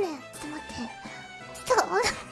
ねちょっと待って。そう。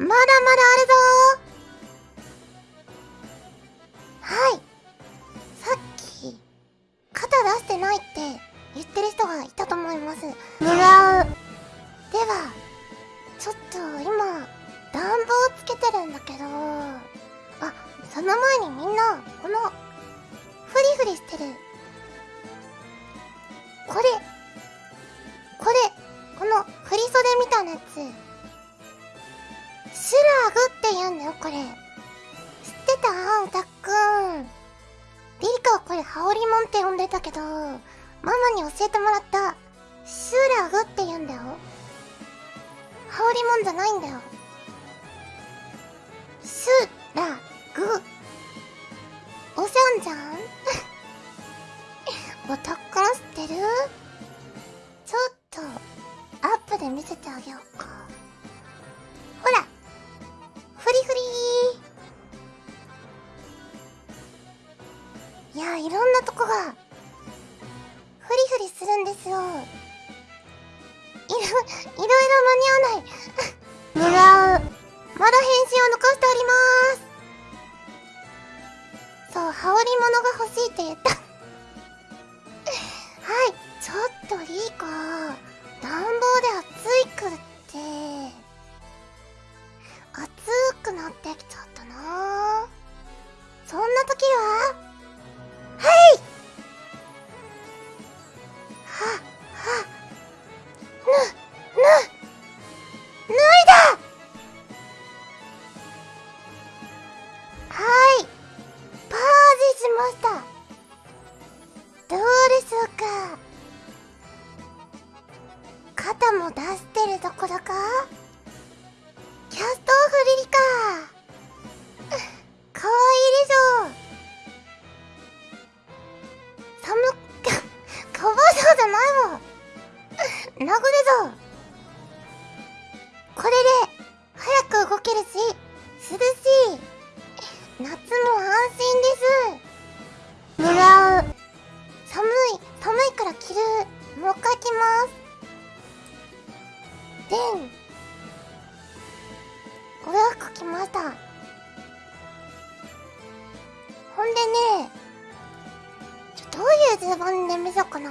まだまだあるぞでご予約来ました。ほんでねちょどういう順番で見そうかな。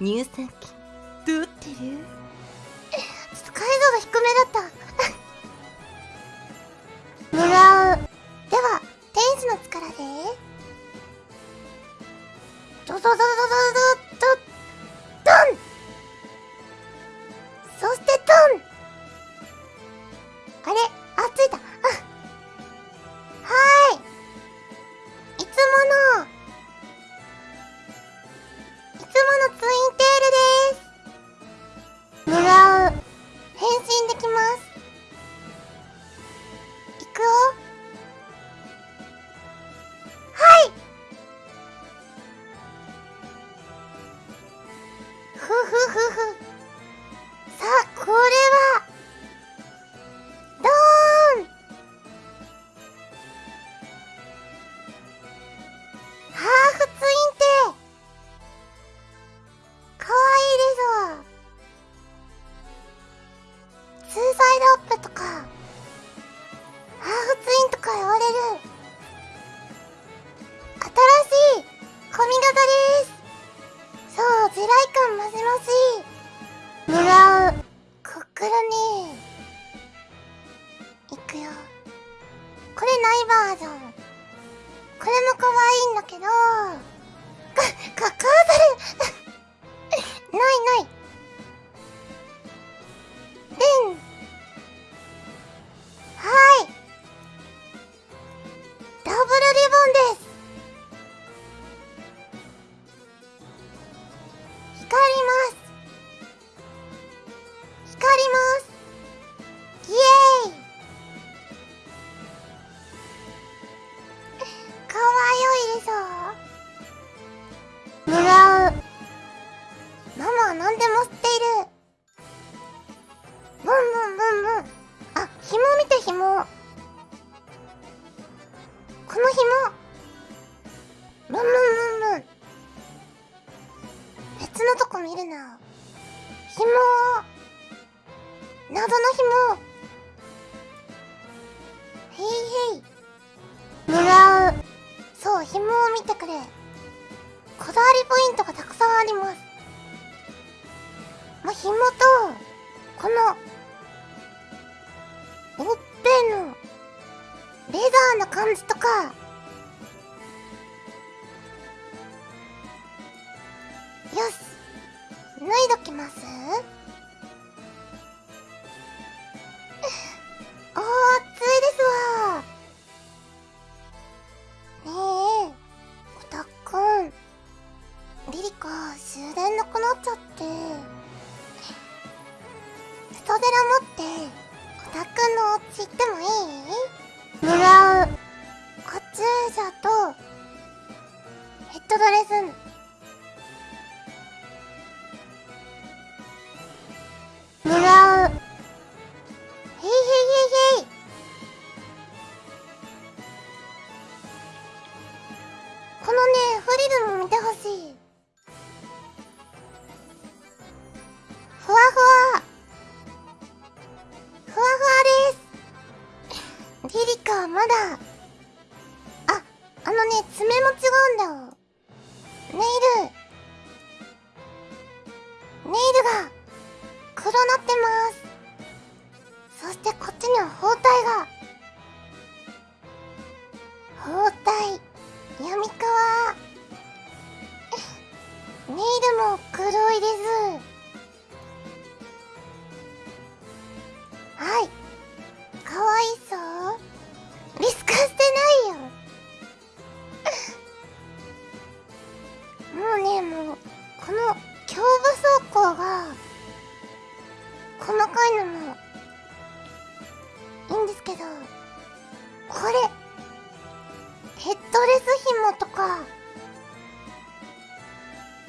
乳酸菌どうってる？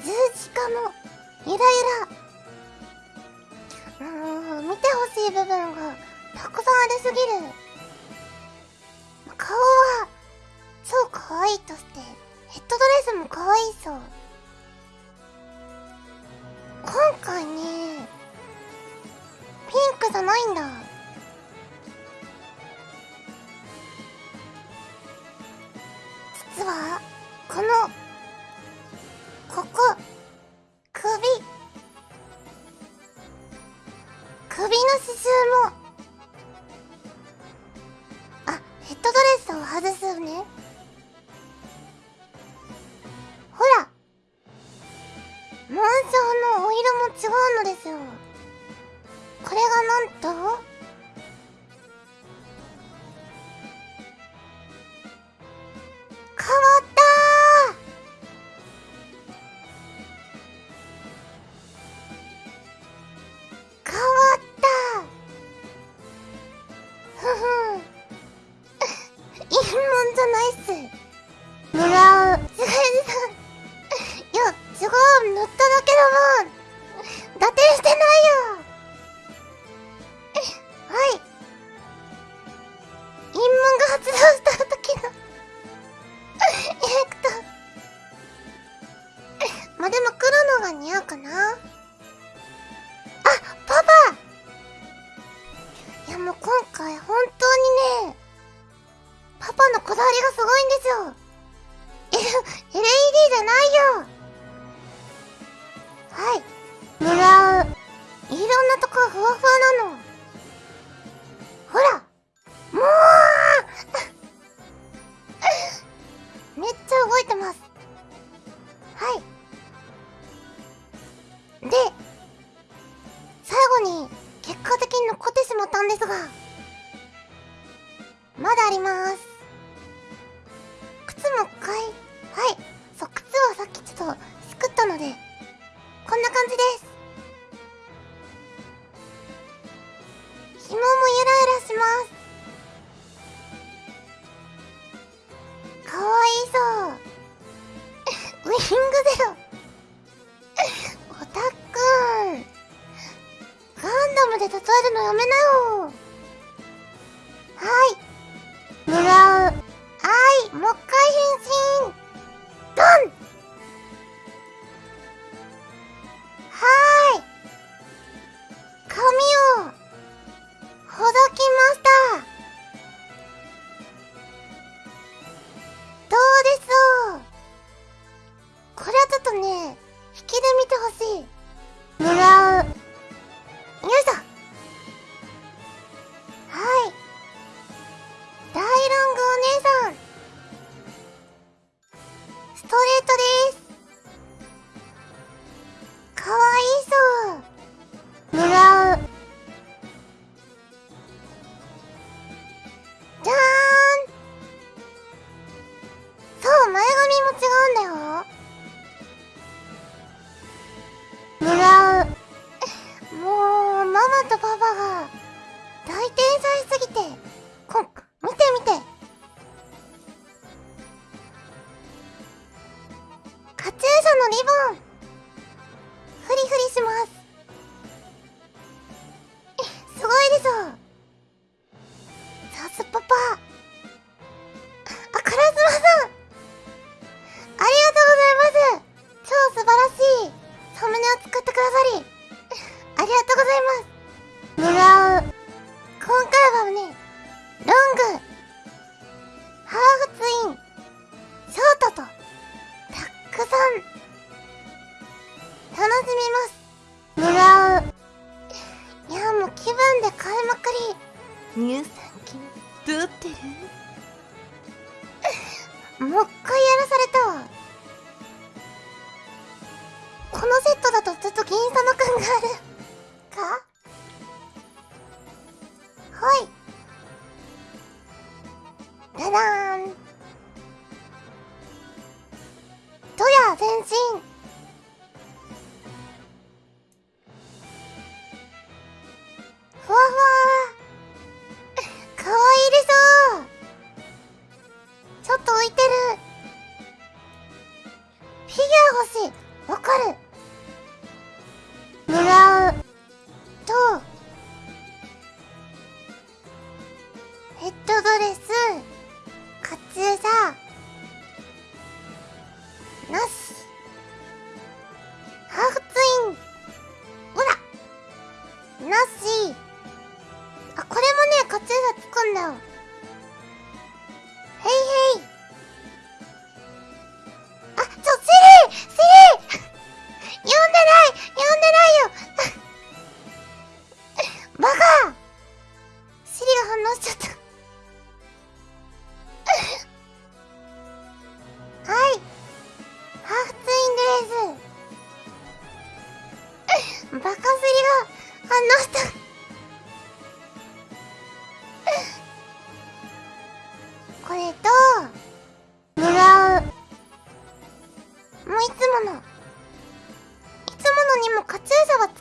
十字架もゆらゆらもう見てほしい部分がたくさんありすぎる。顔は超可愛いとしてヘッドドレスも可愛いそう。今回ねピンクじゃないんだ。実はこのングだよ。オタック。ガンダムで例えるのやめなよ。のリボン。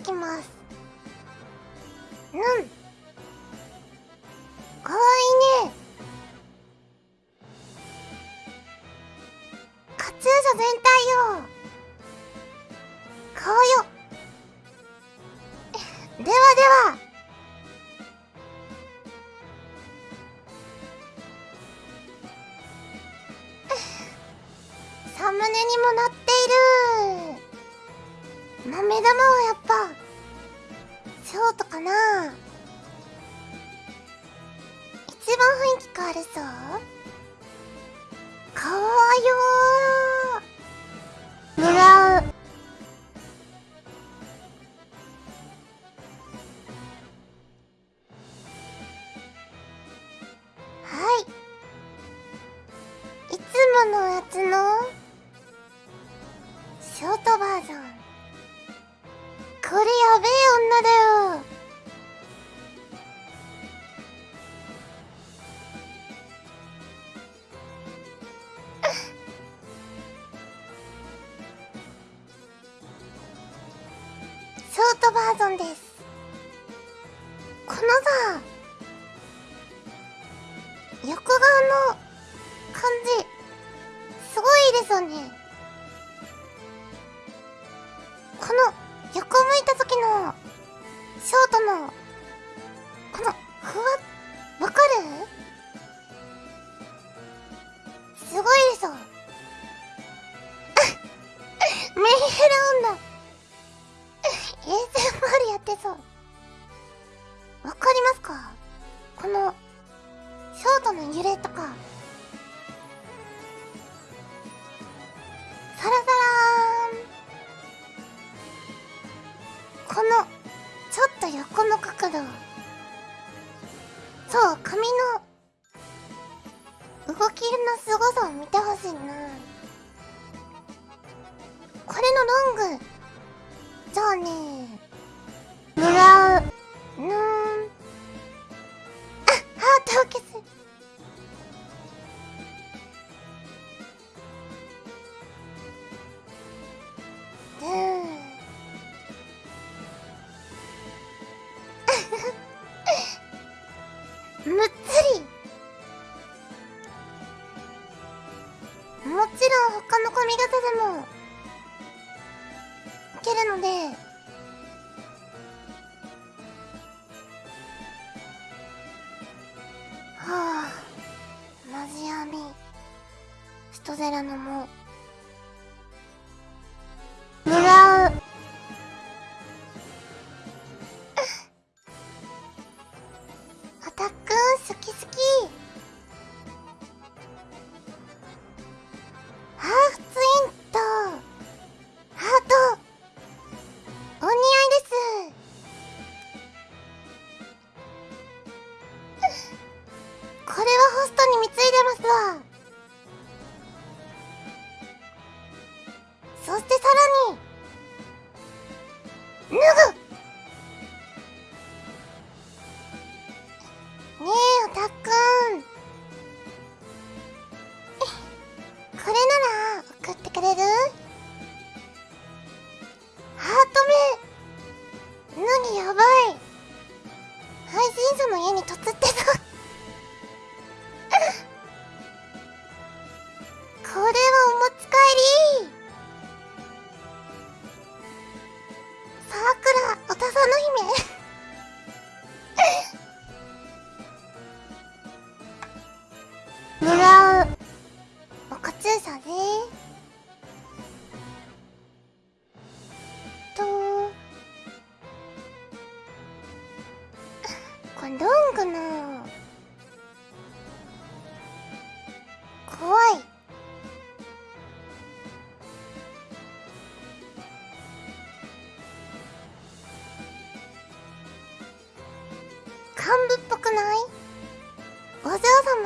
きます。うん。かわいいね。カツーシャ全体よバージョンです。このさ横顔の感じすごいですよね。この横向いた時のショートのこのふわわかる？すごいでしょ。メンヘラ女。ASMR やってそう。わかりますか？この、ショートの揺れとか。サラサラーン。この、ちょっと横の角度。そう、髪の、動きのすごさを見てほしいな。これのロング、そうね。もらう。うん。あハートを消す。うん。むゼラのも。狙う。アタック好き好き。ハーフツインとハート。お似合いです。これはホストに貢いでますわ。の家に突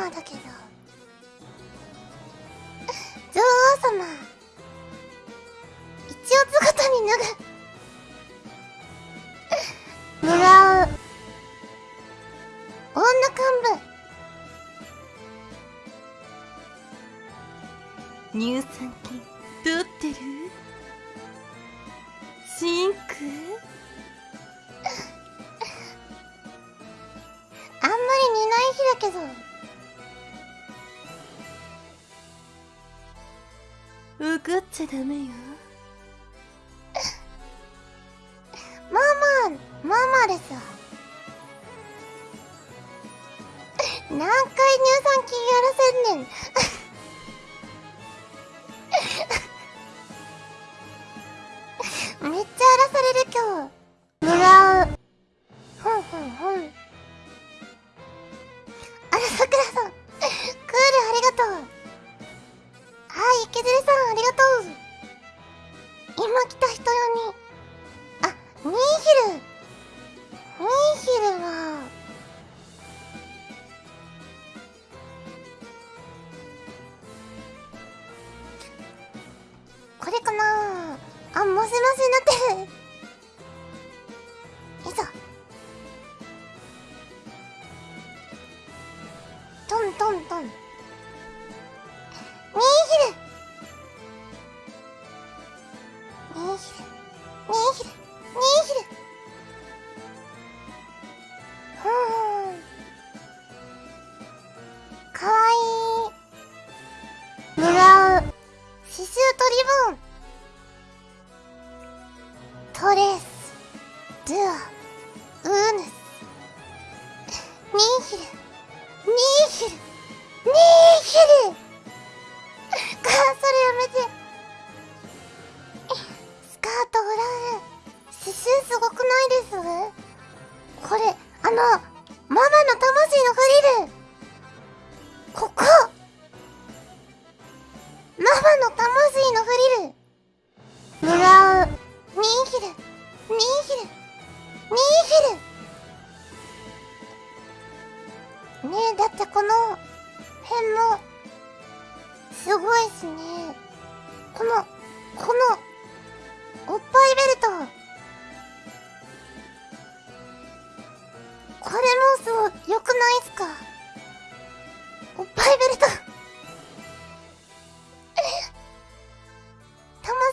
様だけど。女王様。一応姿に脱ぐもらう。女幹部。乳酸菌取ってる？シンク？あんまり似ない日だけど。かっちゃダメよ。me.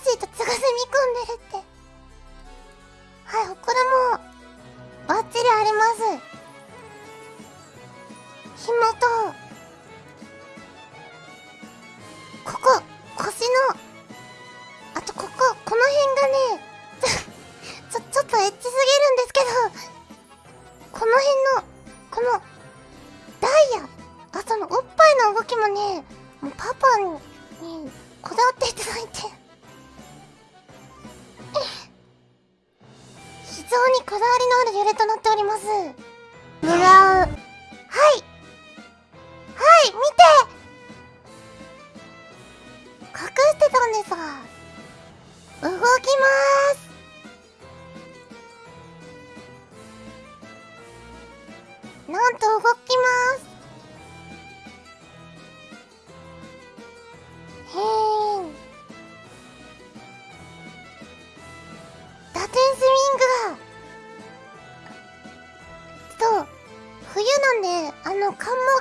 しいとつが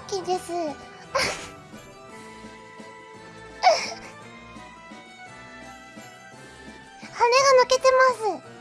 きです。羽が抜けてます。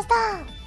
ました。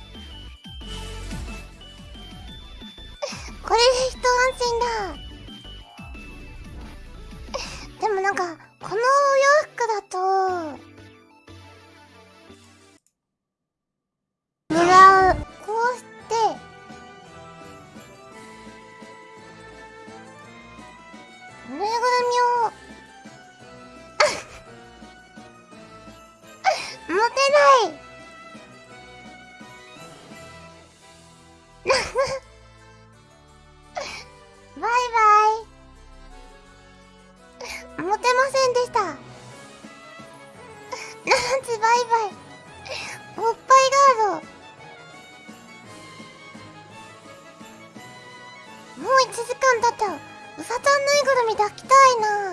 んだとうさちゃんぬいぐるみ抱きたいな。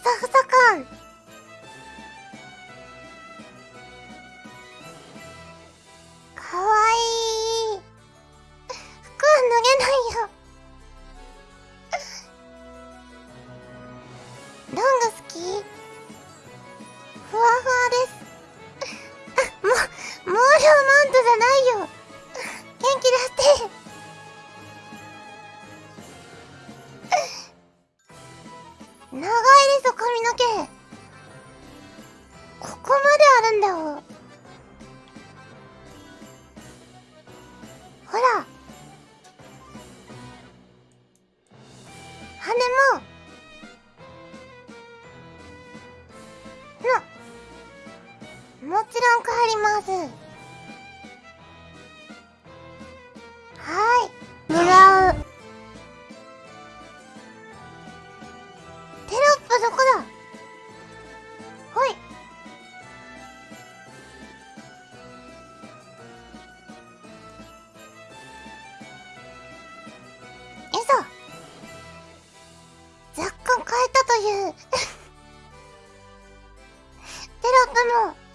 ふさふさ感ます。はい。狙うテロップどこだ。ほい。えそ若干変えたという。テロップも。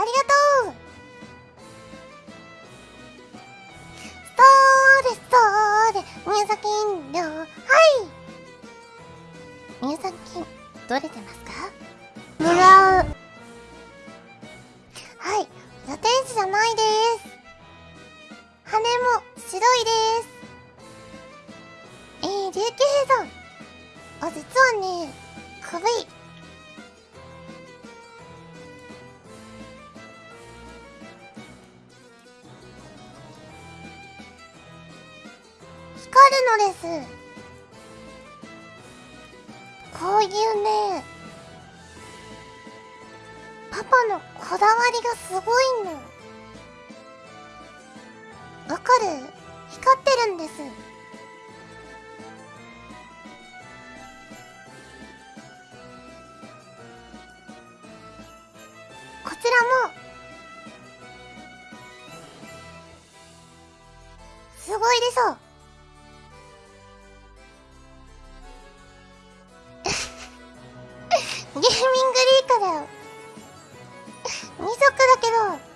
ありがとう。そうですそうです。入金料はい。入金取れてますか？す。こういうねパパのこだわりがすごいの。2足だけど